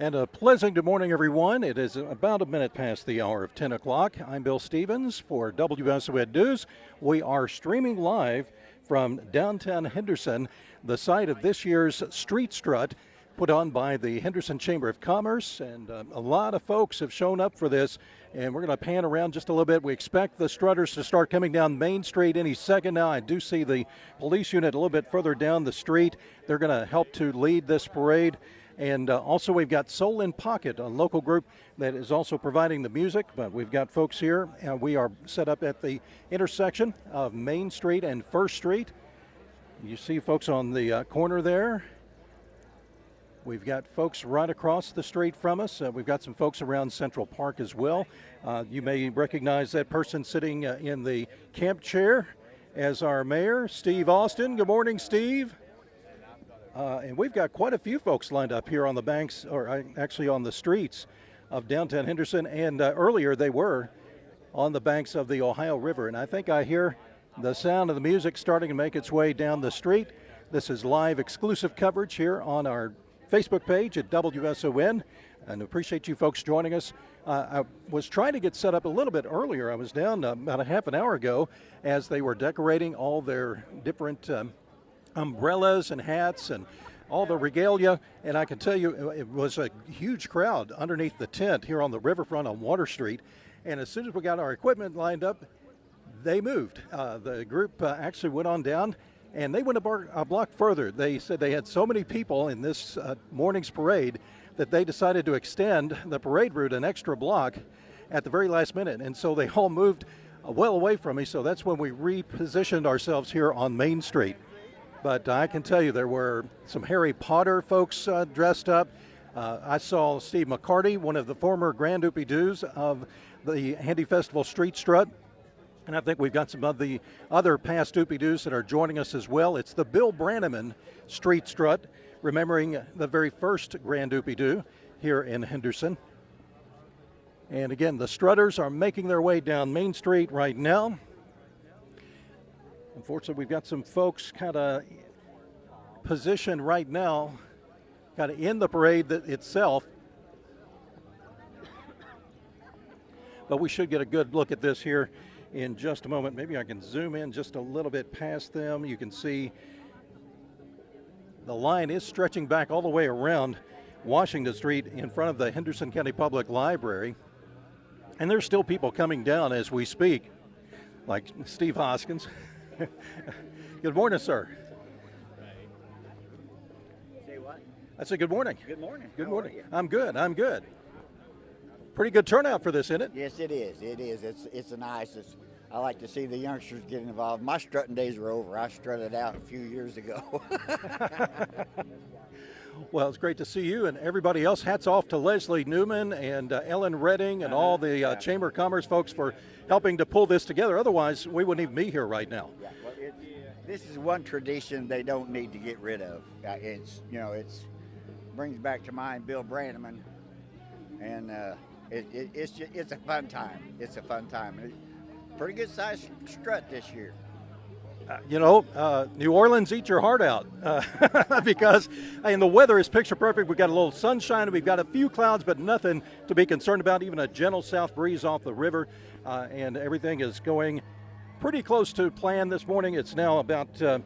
And a pleasant good morning, everyone. It is about a minute past the hour of 10 o'clock. I'm Bill Stevens for WSON News. We are streaming live from downtown Henderson, the site of this year's Street Strut put on by the Henderson Chamber of Commerce. And uh, a lot of folks have shown up for this. And we're going to pan around just a little bit. We expect the strutters to start coming down Main Street any second now. I do see the police unit a little bit further down the street. They're going to help to lead this parade. And uh, also, we've got Soul in Pocket, a local group that is also providing the music. But we've got folks here. Uh, we are set up at the intersection of Main Street and First Street. You see folks on the uh, corner there. We've got folks right across the street from us. Uh, we've got some folks around Central Park as well. Uh, you may recognize that person sitting uh, in the camp chair as our mayor, Steve Austin. Good morning, Steve. Uh, and we've got quite a few folks lined up here on the banks, or uh, actually on the streets of downtown Henderson. And uh, earlier they were on the banks of the Ohio River. And I think I hear the sound of the music starting to make its way down the street. This is live exclusive coverage here on our Facebook page at WSON. And appreciate you folks joining us. Uh, I was trying to get set up a little bit earlier. I was down uh, about a half an hour ago as they were decorating all their different. Um, umbrellas and hats and all the regalia. And I can tell you, it was a huge crowd underneath the tent here on the riverfront on Water Street. And as soon as we got our equipment lined up, they moved. Uh, the group uh, actually went on down and they went a, bar, a, block further. They said they had so many people in this uh, morning's parade that they decided to extend the parade route an extra block at the very last minute. And so they all moved well away from me. So that's when we repositioned ourselves here on Main Street. But I can tell you there were some Harry Potter folks uh, dressed up. Uh, I saw Steve McCarty, one of the former Grand Oopie Doos of the Handy Festival Street Strut. And I think we've got some of the other past Oopie Doos that are joining us as well. It's the Bill Branaman Street Strut, remembering the very first Grand Oopie Doo here in Henderson. And again, the Strutters are making their way down Main Street right now. Unfortunately, we've got some folks kind of positioned right now, kind of in the parade itself. But we should get a good look at this here in just a moment. Maybe I can zoom in just a little bit past them. You can see the line is stretching back all the way around Washington Street in front of the Henderson County Public Library. And there's still people coming down as we speak, like Steve Hoskins. good morning, sir. Say what? I said good morning. Good morning. Good How morning. I'm good. I'm good. Pretty good turnout for this, isn't it? Yes, it is. It is. It's it's a nice. It's, I like to see the youngsters get involved. My strutting days are over. I strutted out a few years ago. well, it's great to see you and everybody else. Hats off to Leslie Newman and uh, Ellen Redding and all the uh, Chamber of Commerce folks for helping to pull this together. Otherwise, we wouldn't even be here right now. Yeah, well, it, this is one tradition they don't need to get rid of. Uh, it's you know it's brings back to mind Bill Branaman, and uh, it, it, it's just, it's a fun time. It's a fun time. Pretty good sized strut this year. Uh, you know, uh, New Orleans, eat your heart out uh, because, and the weather is picture perfect. We've got a little sunshine, we've got a few clouds, but nothing to be concerned about. Even a gentle south breeze off the river, uh, and everything is going pretty close to plan this morning. It's now about uh,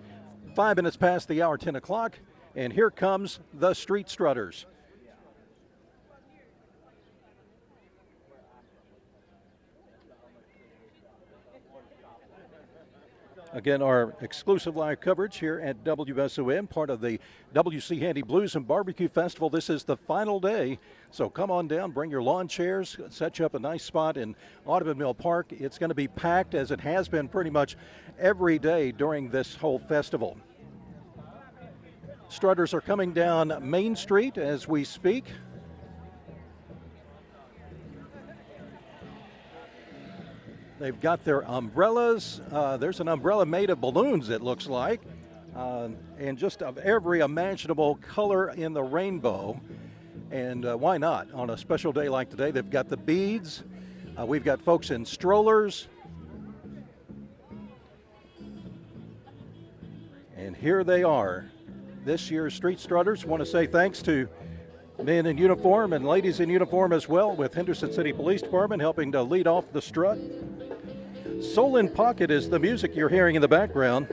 five minutes past the hour, 10 o'clock, and here comes the Street Strutters. Again, our exclusive live coverage here at WSON, part of the WC Handy Blues and Barbecue Festival. This is the final day, so come on down, bring your lawn chairs, set you up a nice spot in Audubon Mill Park. It's going to be packed as it has been pretty much every day during this whole festival. Strutters are coming down Main Street as we speak. They've got their umbrellas. Uh, there's an umbrella made of balloons, it looks like, uh, and just of every imaginable color in the rainbow. And uh, why not? On a special day like today, they've got the beads. Uh, we've got folks in strollers. And here they are. This year's Street Strutters. Want to say thanks to men in uniform and ladies in uniform as well with Henderson City Police Department helping to lead off the strut. Soul in Pocket is the music you're hearing in the background.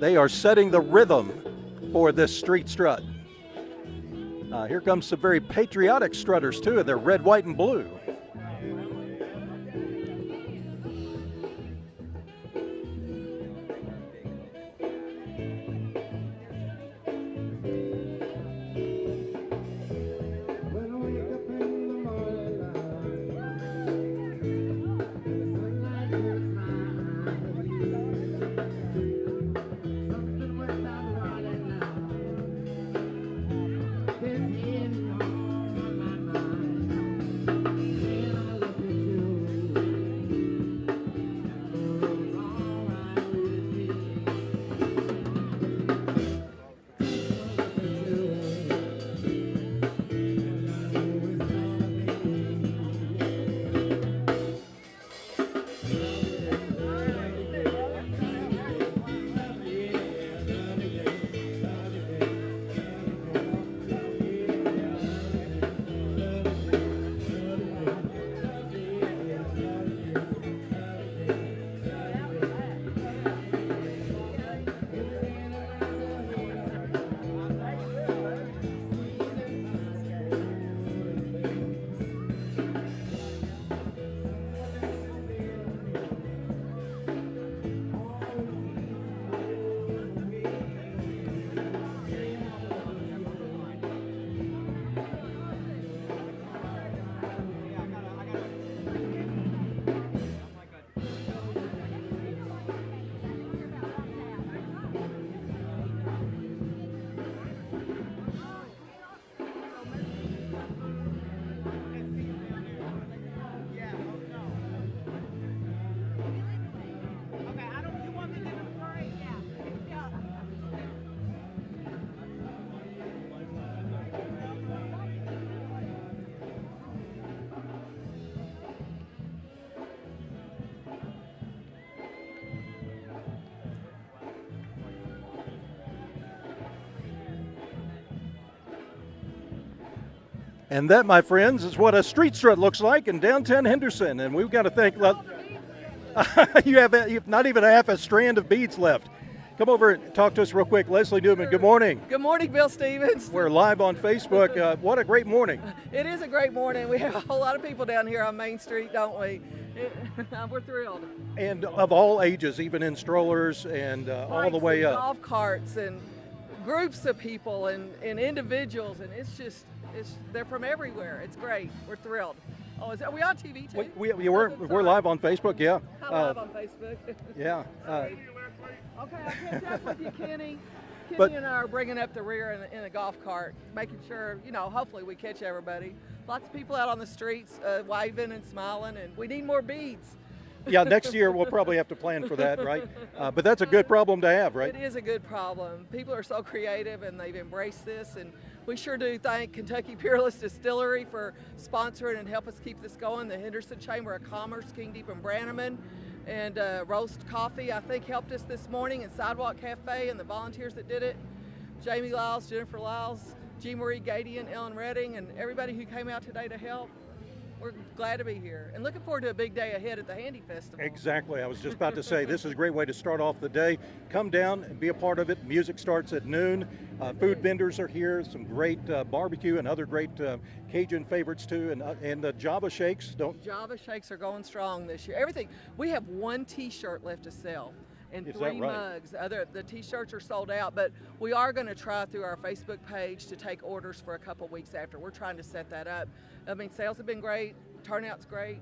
They are setting the rhythm for this street strut. Uh, here comes some very patriotic strutters too, their red, white, and blue. And that, my friends, is what a street strut looks like in downtown Henderson. And we've got to thank. Le- you have not even half a strand of beads left. Come over and talk to us real quick. Leslie Newman, good morning. Good morning, Bill Stevens. We're live on Facebook. Uh, what a great morning. It is a great morning. We have a whole lot of people down here on Main Street, don't we? It- we're thrilled. And of all ages, even in strollers and uh, all the way and up. Golf carts and groups of people and, and individuals, and it's just, it's they're from everywhere. It's great. We're thrilled. Oh, is, are we on TV too? We, we, we we're, good, we're live on Facebook, yeah. I'm Uh, live on Facebook. yeah. Uh, Okay, I'll catch up with you, Kenny. Kenny But- and I are bringing up the rear in, in a golf cart, making sure, you know, hopefully we catch everybody. Lots of people out on the streets uh, waving and smiling, and we need more beads. yeah, next year we'll probably have to plan for that, right? Uh, but that's a good problem to have, right? It is a good problem. People are so creative and they've embraced this, and we sure do thank Kentucky Peerless Distillery for sponsoring and help us keep this going. The Henderson Chamber of Commerce, King Deep and Branaman, and uh, Roast Coffee, I think, helped us this morning, and Sidewalk Cafe, and the volunteers that did it. Jamie Lyles, Jennifer Lyles, G. Marie Gadian, Ellen Redding, and everybody who came out today to help. We're glad to be here and looking forward to a big day ahead at the Handy Festival. Exactly. I was just about to say this is a great way to start off the day. Come down and be a part of it. Music starts at noon. Uh, food vendors are here. Some great uh, barbecue and other great uh, Cajun favorites too. And uh, and the Java shakes don't. Java shakes are going strong this year. Everything. We have one T-shirt left to sell, and Is three right? mugs. The Other the T-shirts are sold out, but we are going to try through our Facebook page to take orders for a couple weeks after. We're trying to set that up. I mean, sales have been great. Turnout's great.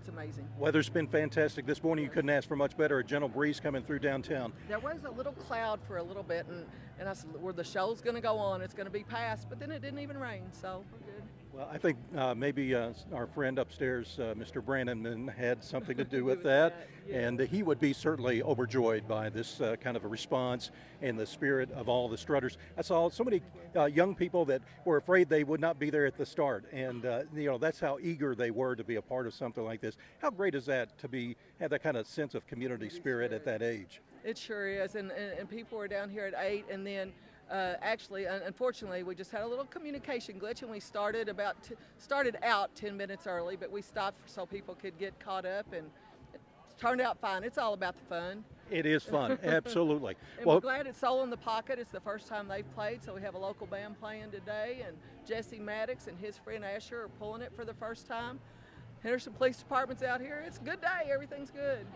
It's amazing. Weather's been fantastic this morning. You couldn't ask for much better. A gentle breeze coming through downtown. There was a little cloud for a little bit, and And I said, "Where the show's going to go on, it's going to be passed." But then it didn't even rain, so we're good. Well, I think uh, maybe uh, our friend upstairs, uh, Mr. Branaman, had something to do with that, that, yeah. and he would be certainly overjoyed by this uh, kind of a response and the spirit of all the strutters. I saw so many uh, young people that were afraid they would not be there at the start, and uh, you know that's how eager they were to be a part of something like this. How great is that to be have that kind of sense of community spirit at that age? It sure is, and, and, and people were down here at eight, and then uh, actually, unfortunately, we just had a little communication glitch, and we started about t- started out ten minutes early, but we stopped so people could get caught up, and it turned out fine. It's all about the fun, It is fun, absolutely. and well, we're glad it's Soul in the Pocket. It's the first time they've played, so we have a local band playing today, and Jesse Maddox and his friend Asher are pulling it for the first time. Henderson Police Department's out here. It's a good day. Everything's good.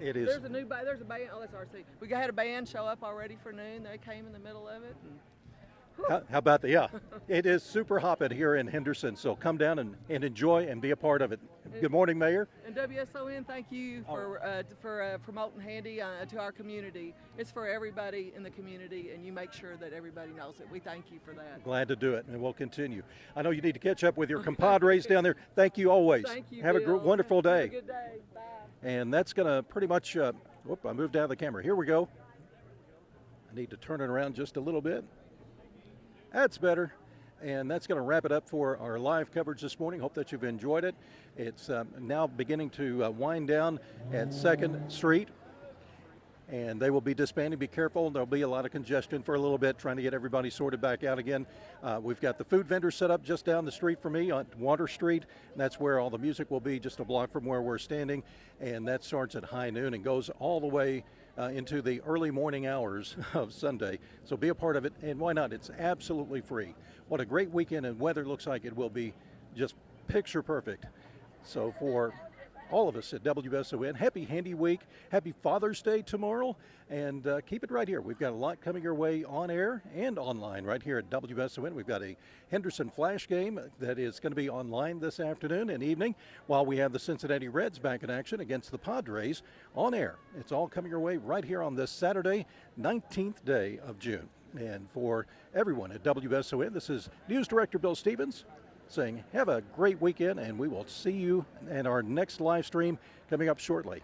It is. There's a new ba- there's a band. Oh, that's RC. We got- had a band show up already for noon. They came in the middle of it. How, how about the, yeah, it is super hopping here in Henderson, so come down and, and enjoy and be a part of it. Good morning, Mayor. And WSON, thank you for uh, for uh, promoting Handy uh, to our community. It's for everybody in the community, and you make sure that everybody knows it. We thank you for that. Glad to do it, and we'll continue. I know you need to catch up with your compadres down there. Thank you always. Thank you. Have a gr- Bill. wonderful Have a day. good day. Bye. And that's going to pretty much, uh, whoop, I moved out of the camera. Here we go. I need to turn it around just a little bit. That's better. And that's going to wrap it up for our live coverage this morning. Hope that you've enjoyed it. It's um, now beginning to uh, wind down at 2nd Street. And they will be disbanding. Be careful. There'll be a lot of congestion for a little bit, trying to get everybody sorted back out again. Uh, we've got the food vendor set up just down the street from me on Water Street. And that's where all the music will be, just a block from where we're standing. And that starts at high noon and goes all the way uh, into the early morning hours of Sunday. So be a part of it. And why not? It's absolutely free. What a great weekend and weather looks like it will be just picture perfect. So for all of us at WSON. Happy Handy Week. Happy Father's Day tomorrow. And uh, keep it right here. We've got a lot coming your way on air and online right here at WSON. We've got a Henderson Flash game that is going to be online this afternoon and evening while we have the Cincinnati Reds back in action against the Padres on air. It's all coming your way right here on this Saturday, 19th day of June. And for everyone at WSON, this is News Director Bill Stevens saying have a great weekend and we will see you in our next live stream coming up shortly.